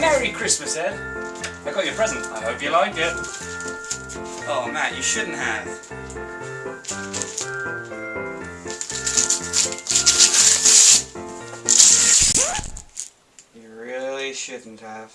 Merry Christmas, Ed. I got you a present. I hope you like it. Oh, Matt, you shouldn't have. You really shouldn't have.